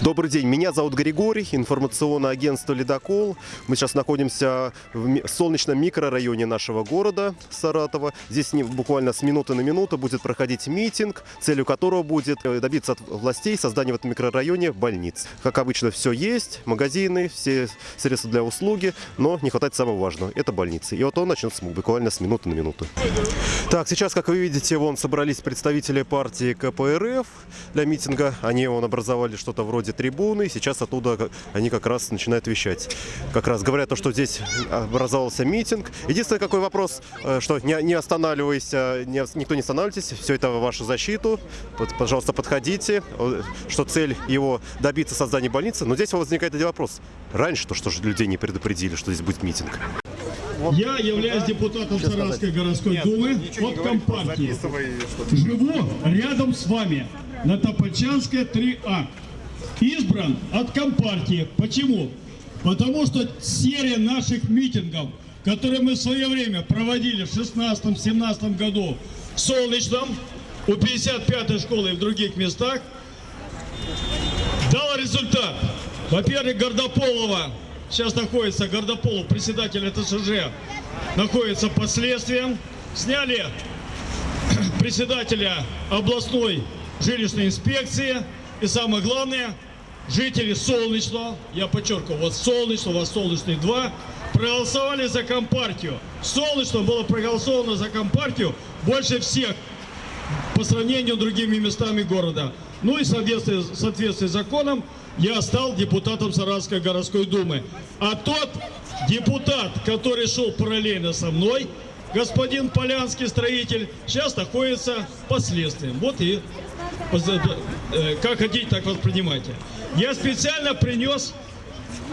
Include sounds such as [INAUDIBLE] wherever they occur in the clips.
Добрый день, меня зовут Григорий, информационное агентство «Ледокол». Мы сейчас находимся в солнечном микрорайоне нашего города Саратова. Здесь буквально с минуты на минуту будет проходить митинг, целью которого будет э, добиться от властей создания в этом микрорайоне больниц. Как обычно, все есть, магазины, все средства для услуги, но не хватает самого важного – это больницы. И вот он начнется буквально с минуты на минуту. Так, сейчас, как вы видите, вон собрались представители партии КПРФ для митинга. Они вон образовали что-то вроде трибуны. Сейчас оттуда они как раз начинают вещать. Как раз говорят то, что здесь образовался митинг. Единственный какой вопрос, э, что не, не останавливайся, не, никто не останавливайтесь, все это в вашу защиту. Вот, пожалуйста, подходите, что цель его добиться создания больницы. Но здесь возникает один вопрос. Раньше то, что же людей не предупредили, что здесь будет митинг. Я являюсь депутатом Саратовской городской думы от Компартии. Живу рядом с вами на Топольчанской 3А. Избран от Компартии. Почему? Потому что серия наших митингов, которые мы в свое время проводили в 16-17 году в Солнечном, у 55-й школы и в других местах, дала результат. Во-первых, Гордополова, сейчас находится Гордополов, председатель ТСЖ, находится под следствием. Сняли [CLEARS THROAT] председателя областной жилищной инспекции. И самое главное, жители Солнечного, я подчеркиваю, вот Солнечного, вот Солнечный 2, проголосовали за Компартию. Солнечно было проголосовано за Компартию больше всех по сравнению с другими местами города. Ну и в соответствии, в соответствии с законом я стал депутатом Саратовской городской думы. А тот депутат, который шел параллельно со мной, господин Полянский строитель, сейчас находится под следствием. Вот и э, как хотите, так воспринимайте. Я специально принес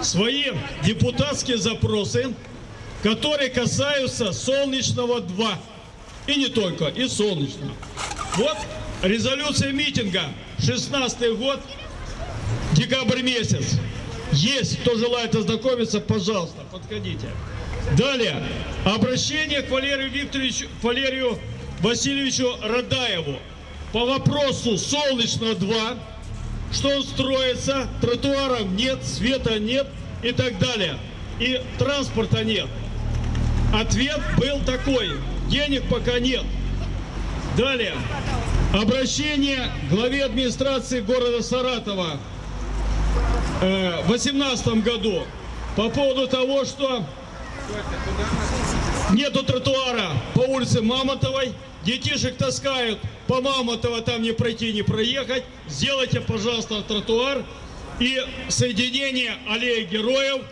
свои депутатские запросы, которые касаются Солнечного 2. И не только, и Солнечного. Вот резолюция митинга, 16 год, декабрь месяц. Есть, кто желает ознакомиться, пожалуйста, подходите. Далее, обращение к Валерию Викторовичу, к Валерию Васильевичу Радаеву по вопросу Солнечно 2, что он строится, тротуаров нет, света нет и так далее. И транспорта нет. Ответ был такой, денег пока нет. Далее. Обращение главе администрации города Саратова э, в 2018 году по поводу того, что нету тротуара по улице Мамонтовой, детишек таскают по Мамонтово, там не пройти, не проехать. Сделайте, пожалуйста, тротуар и соединение аллеи героев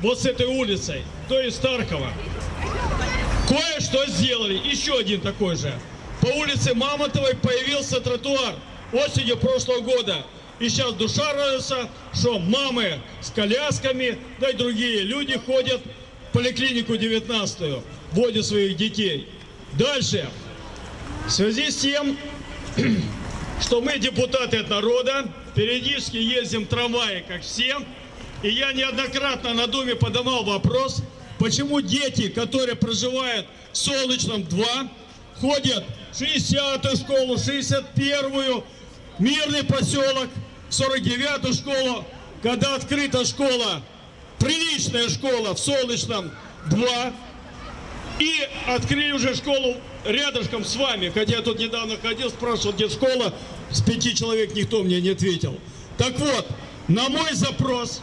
вот с этой улицей, то есть Старкова. Кое-что сделали, еще один такой же. По улице Мамонтовой появился тротуар осенью прошлого года. И сейчас душа радуется, что мамы с колясками, да и другие люди ходят в поликлинику 19 водят своих детей. Дальше. В связи с тем, [CLEARS THROAT] что мы депутаты от народа, периодически ездим в трамвае, как все, и я неоднократно на Думе поднимал вопрос, почему дети, которые проживают в Солнечном 2, ходят в 60-ю школу, 61-ю, Мирный поселок, 49-ю школу, когда открыта школа, приличная школа в Солнечном 2, и открыли уже школу рядышком с вами, хотя я тут недавно ходил, спрашивал, где школа, с пяти человек никто мне не ответил. Так вот, на мой запрос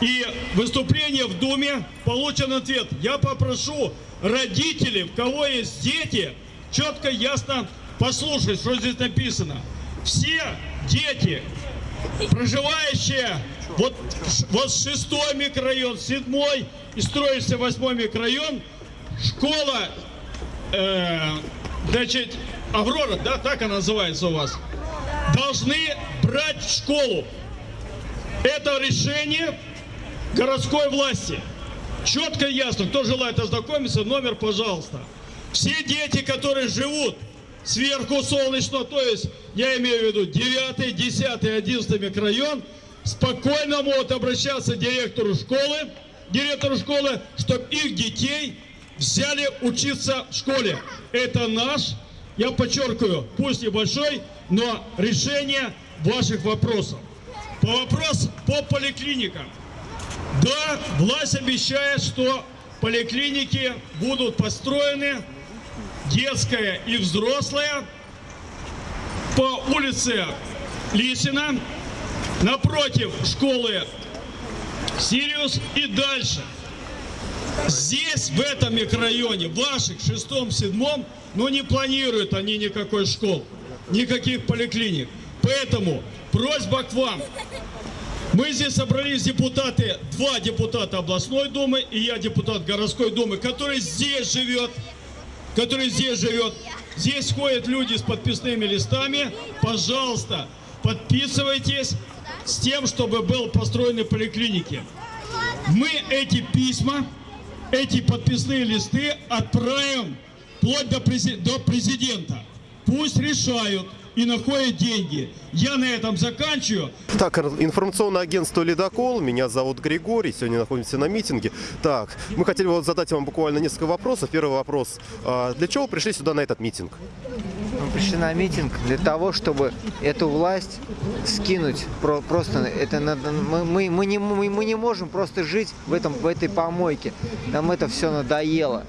и выступление в Думе получен ответ. Я попрошу родителей, у кого есть дети, четко, ясно послушать, что здесь написано. Все дети, проживающие вот, вот шестой микрорайон, седьмой и строится восьмой микрорайон, школа, э, значит, Аврора, да, так она называется у вас, должны брать в школу. Это решение городской власти. Четко и ясно, кто желает ознакомиться, номер, пожалуйста. Все дети, которые живут сверху солнечного, то есть я имею в виду 9, 10, 11 микрорайон, спокойно могут обращаться к директору школы, директору школы, чтобы их детей взяли учиться в школе. Это наш, я подчеркиваю, пусть небольшой, но решение ваших вопросов. по вопросу по поликлиникам. Да, власть обещает, что поликлиники будут построены, детская и взрослая, по улице Лисина, напротив школы Сириус и дальше. Здесь, в этом микрорайоне, ваших, шестом, седьмом, ну не планируют они никакой школ, никаких поликлиник. Поэтому просьба к вам. Мы здесь собрались депутаты, два депутата областной думы и я депутат городской думы, который здесь живет, который здесь живет. Здесь ходят люди с подписными листами. Пожалуйста, подписывайтесь с тем, чтобы был построены поликлиники. Мы эти письма, эти подписные листы отправим вплоть до, до президента. Пусть решают и находят деньги. Я на этом заканчиваю. Так, информационное агентство «Ледокол». Меня зовут Григорий. Сегодня находимся на митинге. Так, мы хотели вот задать вам буквально несколько вопросов. Первый вопрос. А, Для чего вы пришли сюда на этот митинг? Мы пришли на митинг для того, чтобы эту власть скинуть. Про- просто это надо, мы, мы, мы, не, мы, мы не можем просто жить в, этом, в этой помойке. Нам это все надоело.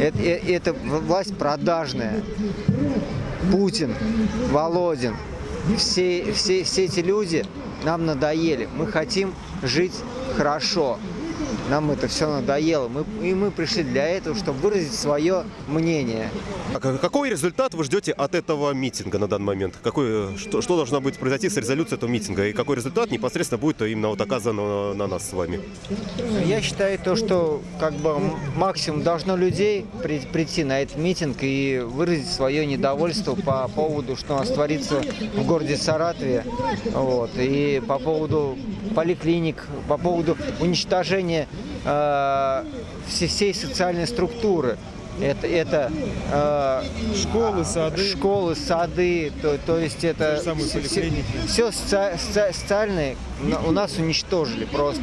Это, э- это власть продажная. Путин, Володин, все, все, все эти люди нам надоели. Мы хотим жить хорошо. Нам это все надоело. Мы, и мы пришли для этого, чтобы выразить свое мнение. А Какой результат вы ждете от этого митинга на данный момент? Какой, что, что должно быть произойти с резолюцией этого митинга? И какой результат непосредственно будет именно вот оказан на, на нас с вами? Я считаю то, что как бы максимум должно людей при- прийти на этот митинг и выразить свое недовольство по поводу, что у нас творится в городе Саратове, вот, и по поводу поликлиник, по поводу уничтожения э, все- всей социальной структуры. Это, это э, Школы, сады. школы, сады, то, то есть это поликлиники. все социальное на- у нас уничтожили просто.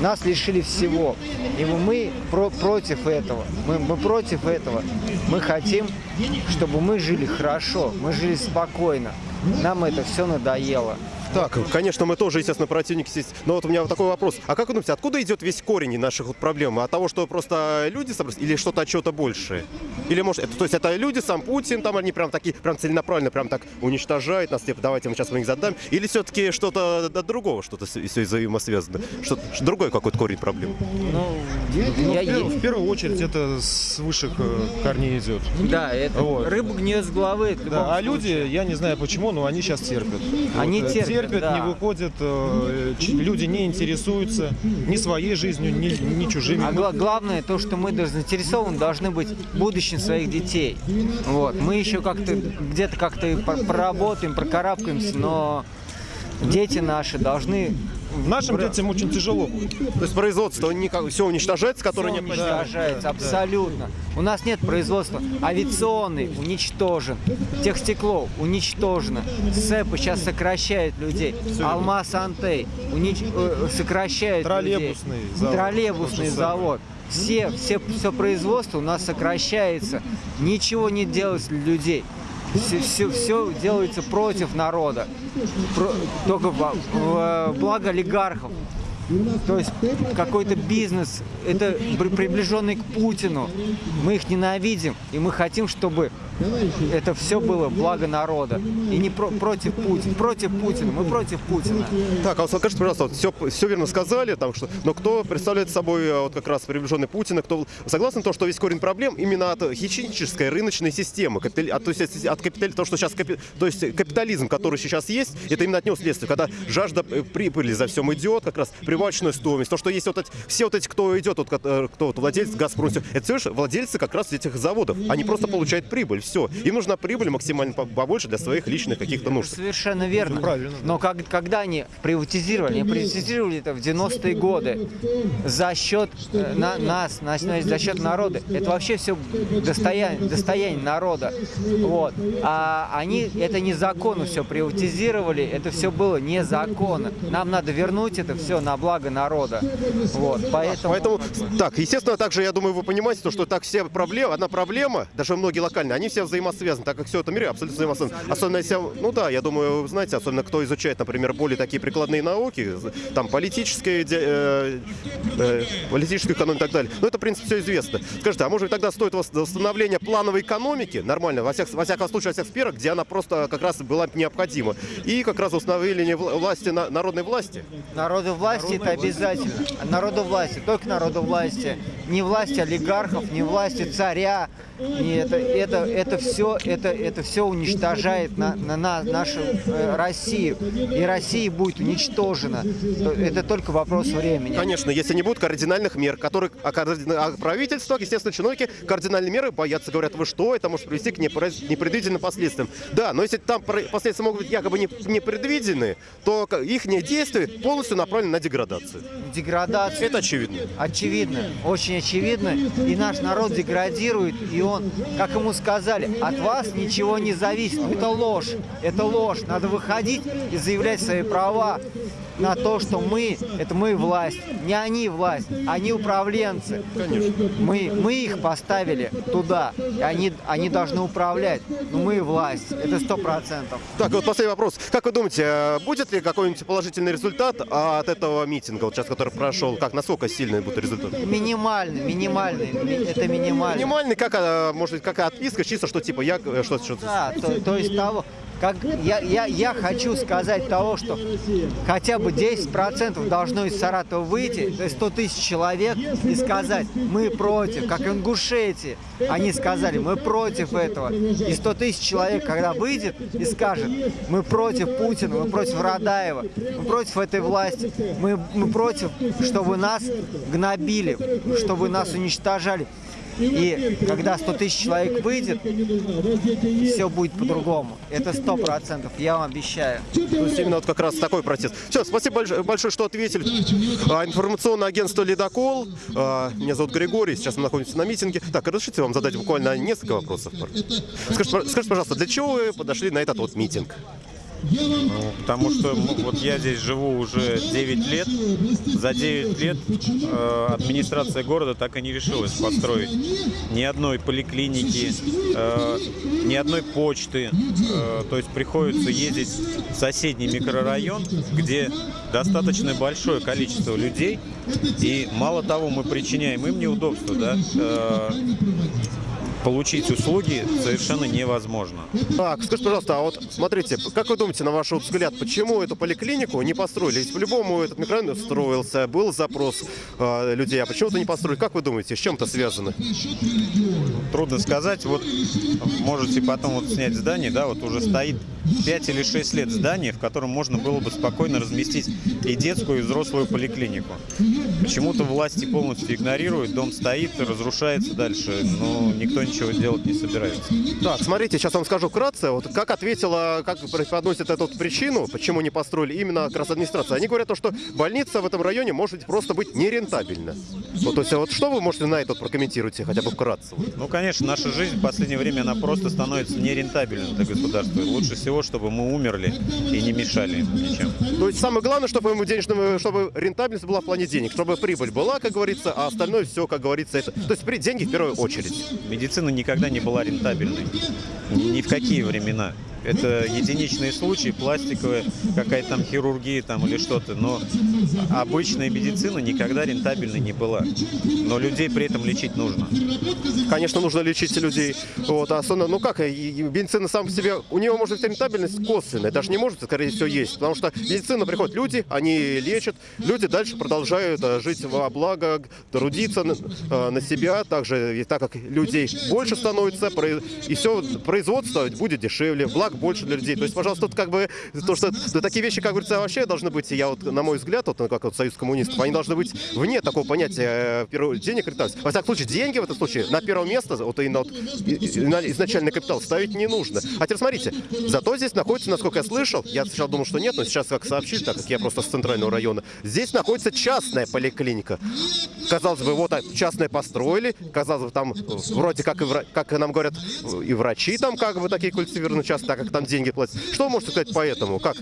Нас лишили всего. И мы- мы про- против этого. Мы, мы против этого. Мы хотим, чтобы мы жили хорошо, мы жили спокойно. Нам это все надоело. Так, конечно, мы тоже, естественно, противники здесь. Но вот у меня вот такой вопрос. А как вы думаете, откуда идет весь корень наших вот проблем? От того, что просто люди собрались? Или что-то от чего-то большее? Или может, это, то есть это люди, сам Путин, там они прям такие, прям целенаправленно, прям так уничтожают нас, типа, давайте мы сейчас мы их задам? Или все-таки что-то от другого, что-то все взаимосвязано? Что другой какой-то корень проблем? Ну, Ну, я- в, пер- в первую очередь это с высших э, корней идет. да, это Вот. рыба гниет с головы. Да, а случае. люди, я не знаю почему, но они сейчас терпят. Они Вот, э, терпят, да. не выходят, э, люди не интересуются ни своей жизнью, ни, ни чужими. А гла- главное то, что мы даже заинтересованы должны быть в будущем своих детей. Вот. Мы еще как-то где-то как-то и пор- проработаем, прокарабкаемся, но дети наши должны Нашим детям очень тяжело будет. То есть производство все уничтожается, которое Всё не... уничтожается, абсолютно. У нас нет производства. Авиационный уничтожен. Техстекло уничтожено. СЭПы сейчас сокращают людей. Алмаз Антей унич- э, сокращает людей. Троллейбусный завод. Троллейбусный завод. Все, все, все производство у нас сокращается. Ничего не делается для людей. Все, все, все делается против народа. Про- только во- в благо олигархов. То есть какой-то бизнес, это при- приближенный к Путину. Мы их ненавидим, и мы хотим, чтобы это все было благо народа. И не про- против Путина. Против Путина. Мы против Путина. Так, а вот скажите, пожалуйста, вот все, все верно сказали, там, что, но кто представляет собой э, вот как раз приближенный Путина, кто согласен то, что весь корень проблем именно от хищнической рыночной системы, капитали- от, то есть от капитали, то, что сейчас, капи- то есть капитализм, который сейчас есть, это именно от него следствие, когда жажда э, прибыли за всем идет, как раз прибавочная стоимость, то, что есть вот эти, все вот эти, кто идет, вот, ко- кто вот, владелец Газпром, это все лишь владельцы как раз этих заводов, они просто получают прибыль, все, им нужна прибыль максимально по- побольше для своих личных каких-то нужд. Совершенно верно. правильно. Но как, когда они приватизировали, они приватизировали это в 90-е годы за счет э, на, нас, на- за счет народа. Это вообще все достояние, достояние народа. Вот. А они это незаконно все приватизировали, это все было незаконно. Нам надо вернуть это все на благо народа. Вот. Поэтому, Поэтому, так, естественно, также, я думаю, вы понимаете, то, что так все проблемы, одна проблема, даже многие локальные, они все все взаимосвязано, так как все это в мире абсолютно взаимосвязано. Особенно если, ну да, я думаю, вы знаете, особенно кто изучает, например, более такие прикладные науки, там политические, э, э, политическую экономию и так далее. Ну это, в принципе, все известно. Скажите, а может быть тогда стоит вос- восстановление плановой экономики, нормально, во, всех, во всяком случае, во всех сферах, где она просто как раз была необходима, и как раз восстановление вла- власти, на- народной власти? Народу власти это обязательно. Народу власти, только народу власти. Не власти олигархов, не власти царя. Не это, это, это все, это, это все уничтожает на, на, на нашу э, Россию. И Россия будет уничтожена. То- Это только вопрос времени. Конечно, если не будет кардинальных мер, которые, а, а правительство, естественно, чиновники кардинальные меры боятся, говорят, вы что, это может привести к непре- непредвиденным последствиям. Да, но если там последствия могут быть якобы не- непредвиденные, то их действия полностью направлены на деградацию. Деградация. Это очевидно. Очевидно, очень очевидно. И наш народ деградирует, и он, как ему сказали, от вас ничего не зависит. Это ложь, это ложь. Надо выходить и заявлять свои права на то, что мы, это мы власть. Не они власть, они управленцы. Конечно. Мы, мы их поставили туда, и они, они должны управлять. Но мы власть, это сто процентов. Так, вот последний вопрос. Как вы думаете, э, будет ли какой-нибудь положительный результат от этого митинга, вот сейчас, который прошел? Как, насколько сильный будет результат? Минимальный, минимальный, ми- это минимально. Минимальный, как, э, может быть, какая отписка, чисто, что типа я, э, что, что Да, то, то есть того, как я, я, я хочу сказать того, что хотя бы 10% должно из Саратова выйти, то есть 100 тысяч человек, и сказать, мы против, как Ингушетии. Они сказали, мы против этого. И 100 тысяч человек, когда выйдет и скажет, мы против Путина, мы против Радаева, мы против этой власти, мы, мы против, чтобы нас гнобили, чтобы нас уничтожали. И когда 100 тысяч человек выйдет, все будет по-другому. Это сто процентов, я вам обещаю. То есть именно вот как раз такой протест. Все, спасибо больш- большое, что ответили. А, информационное агентство «Ледокол». А, меня зовут Григорий, сейчас мы находимся на митинге. Так, разрешите вам задать буквально несколько вопросов? Скажите, скажите, пожалуйста, для чего вы подошли на этот вот митинг? Ну, потому что вот я здесь живу уже 9 лет. За 9 лет э, администрация города так и не решилась построить ни одной поликлиники, э, ни одной почты. Э, то есть приходится ездить в соседний микрорайон, где достаточно большое количество людей. И мало того, мы причиняем им неудобства, да, э, получить услуги совершенно невозможно. Так, скажите, пожалуйста, а вот смотрите, как вы думаете, на ваш взгляд, почему эту поликлинику не построили? Ведь по-любому этот микрорайон строился, был запрос э, людей, а почему-то не построили? Как вы думаете, с чем это связано? Трудно сказать. Вот можете потом вот снять здание, да, вот уже стоит 5 или 6 лет здание, в котором можно было бы спокойно разместить и детскую, и взрослую поликлинику. Почему-то власти полностью игнорируют, дом стоит, разрушается дальше, но никто ничего делать не собирается. Так, смотрите, сейчас вам скажу вкратце, вот как ответила, как преподносит эту вот причину, почему не построили именно как раз администрация. Они говорят, то, что больница в этом районе может просто быть нерентабельна. Вот, то есть, а вот что вы можете на это прокомментируйте, хотя бы вкратце? вот? Ну, конечно, наша жизнь в последнее время, она просто становится нерентабельной для государства. Лучше всего, чтобы мы умерли и не мешали ничем. То есть самое главное, чтобы ему денежным, чтобы рентабельность была в плане денег, чтобы прибыль была, как говорится, а остальное все, как говорится, это. То есть при деньги в первую очередь. Медицина никогда не была рентабельной. Ни в какие времена. Это единичные случаи, пластиковая, какая-то там хирургия там или что-то. Но обычная медицина никогда рентабельной не была. Но людей при этом лечить нужно. Конечно, нужно лечить людей. Вот, особенно, ну как, медицина сам по себе, у него может быть рентабельность косвенная, даже не может, скорее всего, есть. Потому что в медицину приходят люди, они лечат, люди дальше продолжают э, жить во благо, трудиться на, э, на себя. Также, и так как людей больше становится, и все, производство будет дешевле, благ больше для людей. То есть, пожалуйста, тут как бы, то, что да, такие вещи, как говорится, вообще должны быть, я вот, на мой взгляд, вот, ну, как вот союз коммунистов, они должны быть вне такого понятия э, денег рентабельности. Во всяком случае, деньги в этом случае на первое место, вот именно вот, и- и- на изначальный капитал ставить не нужно. А теперь смотрите, зато здесь находится, насколько я слышал, я сначала думал, что нет, но сейчас как сообщили, так как я просто с центрального района, здесь находится частная поликлиника. Казалось бы, вот а, частное построили, казалось бы, там э, вроде как, и как нам говорят, э, и врачи там как бы такие культивированные часто, так как там деньги платят. Что вы можете сказать по этому? Как?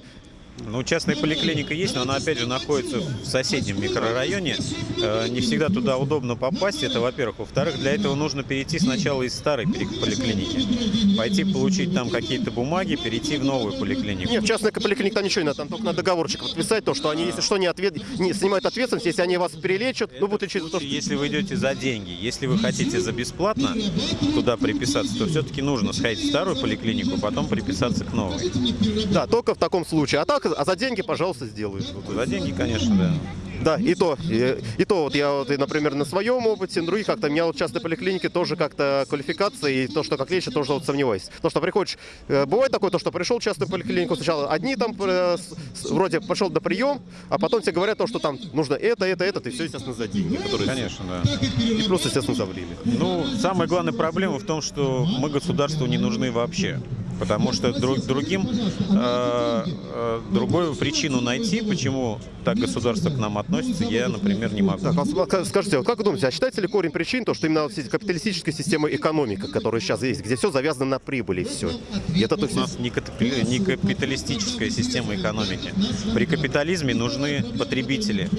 Ну, частная поликлиника есть, но она, опять же, находится в соседнем микрорайоне. Э, Не всегда туда удобно попасть, это во-первых. Во-вторых, для этого нужно перейти сначала из старой поликлиники. Пойти получить там какие-то бумаги, перейти в новую поликлинику. Нет, в частной поликлинике там ничего не надо, там только на договорчик подписать то, что они, если что, не, ответ... не снимают ответственность, если они вас перелечат, ну, будут лечить за то, что... Если вы идете за деньги, если вы хотите за бесплатно туда приписаться, то все-таки нужно сходить в старую поликлинику, потом приписаться к новой. Да, только в таком случае. А так, а за деньги, пожалуйста, сделают. За деньги, конечно, да. Да, и то, и, и то вот я вот, и, например, на своем опыте, на других как-то, у меня вот в частной поликлинике тоже как-то квалификация, и то, что как лечат, тоже вот сомневаюсь. То, что приходишь, э, бывает такое, то, что пришел в частную поликлинику, сначала одни там э, вроде пошел на прием, а потом тебе говорят то, что там нужно это, это, это, и все, естественно, за деньги, которые Конечно, да. и плюс, естественно, за время. Ну, самая главная проблема в том, что мы государству не нужны вообще. Потому что друг, другим, э, э, другую причину найти, почему так государство к нам относится, я, например, не могу. Так, а скажите, вот как вы думаете, а считаете ли корень причин то, что именно вот капиталистическая система экономика, которая сейчас есть, где все завязано на прибыли все? И это то У есть, нас не не капиталистическая система экономики. При капитализме нужны потребители,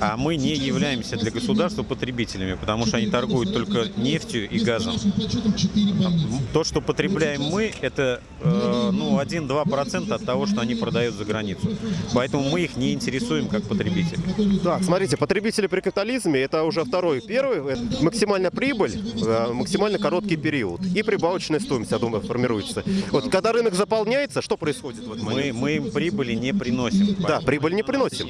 а мы не являемся для государства потребителями, потому что они торгуют только нефтью и газом. То, что потребляем мы, это э, ну, 1-2% от того, что они продают за границу. Поэтому мы их не интересуем как потребители. Так, смотрите, потребители при капитализме это уже второй. Первый максимальная прибыль, э, максимально короткий период и прибавочная стоимость, я думаю, формируется. Вот когда рынок заполняется, что происходит в этот Мы, момент? мы им прибыли не приносим. Да, прибыль не приносим.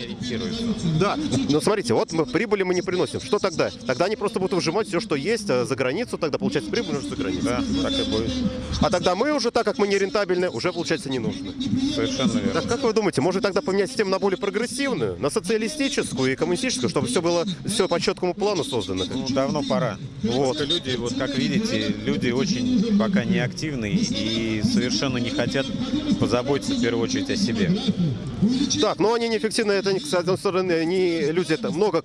Да, но смотрите, вот мы прибыли мы не приносим. Что тогда? Тогда они просто будут выжимать все, что есть э, за границу, тогда получается прибыль уже за границей. Да, так и будет. А тогда мы уже, так как мы не рентабельны, уже получается не нужны. Совершенно верно. Так как вы думаете, может тогда поменять систему на более прогрессивную, на социалистическую и коммунистическую, чтобы все было все по четкому плану создано? Ну, давно пора. Вот. люди, вот как видите, люди очень пока не активны и совершенно не хотят позаботиться в первую очередь о себе. Так, но они неэффективны, это, с одной стороны, не люди, это много,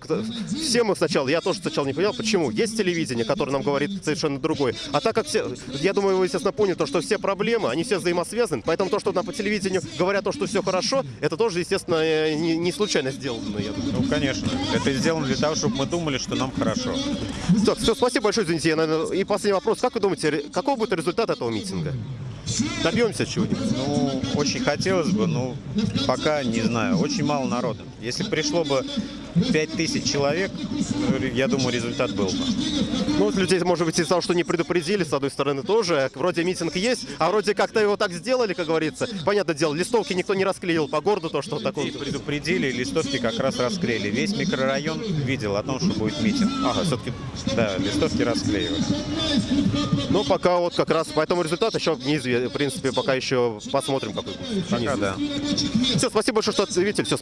все мы сначала, я тоже сначала не понял, почему. Есть телевидение, которое нам говорит совершенно другое. А так как все, я думаю, вы, естественно, поняли, то, что все проблемы, они все взаимосвязаны, поэтому то, что нам по телевидению говорят то, что все хорошо, это тоже, естественно, э, не, не случайно сделано, я думаю. Ну, конечно. Это сделано для того, чтобы мы думали, что нам хорошо. Так, все, спасибо большое, извините, я, наверное, и последний вопрос. Как вы думаете, какой будет результат этого митинга? Добьемся чего-нибудь? Ну, очень хотелось бы, но пока не знаю. Очень мало народа. Если пришло бы 5000 человек, я думаю, результат был бы. Ну, вот людей, может быть, из-за того, что не предупредили, с одной стороны, тоже. Вроде митинг есть, а вроде как-то его так сделали, как говорится. Понятное дело, листовки никто не расклеил по городу, то, что такое. И предупредили, листовки как раз расклеили. Весь микрорайон видел о том, что будет митинг. Ага, все-таки. Да, листовки расклеивали. Ну, пока вот как раз, поэтому результат еще неизвестен. В принципе, пока еще посмотрим, какой будет. Пока да. Все, спасибо большое, что ответили. Все,